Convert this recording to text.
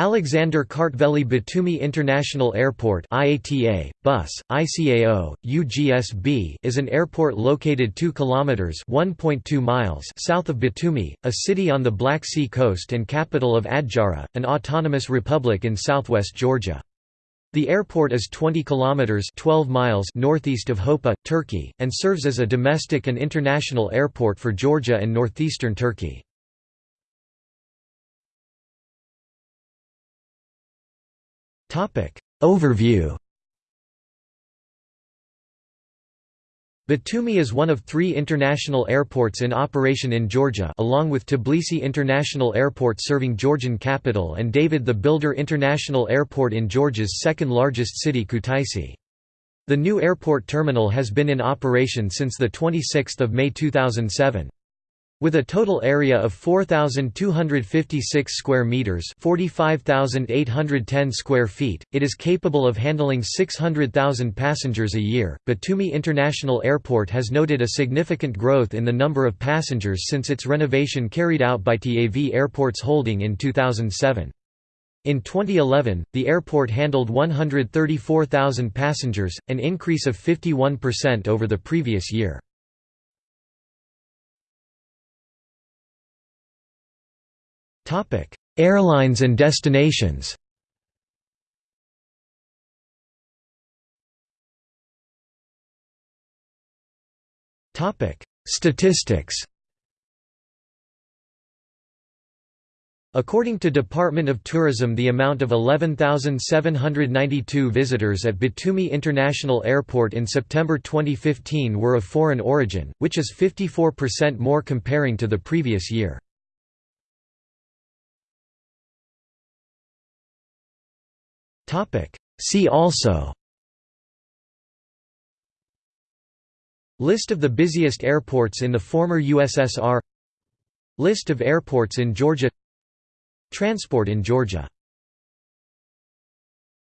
Alexander Kartveli Batumi International Airport IATA, bus, ICAO, UGSB is an airport located 2 kilometers (1.2 miles) south of Batumi, a city on the Black Sea coast and capital of Adjara, an autonomous republic in southwest Georgia. The airport is 20 kilometers (12 miles) northeast of Hopa, Turkey, and serves as a domestic and international airport for Georgia and northeastern Turkey. Overview Batumi is one of three international airports in operation in Georgia along with Tbilisi International Airport serving Georgian capital and David the Builder International Airport in Georgia's second-largest city Kutaisi. The new airport terminal has been in operation since 26 May 2007. With a total area of 4256 square meters, 45810 square feet, it is capable of handling 600,000 passengers a year. Batumi International Airport has noted a significant growth in the number of passengers since its renovation carried out by TAV Airports Holding in 2007. In 2011, the airport handled 134,000 passengers, an increase of 51% over the previous year. Airlines and destinations. Statistics. According to Department of Tourism the amount of 11,792 visitors at Batumi International Airport in September 2015 were of foreign origin, which is 54% more comparing to the previous year. See also. List of the busiest airports in the former USSR List of airports in Georgia. Transport in Georgia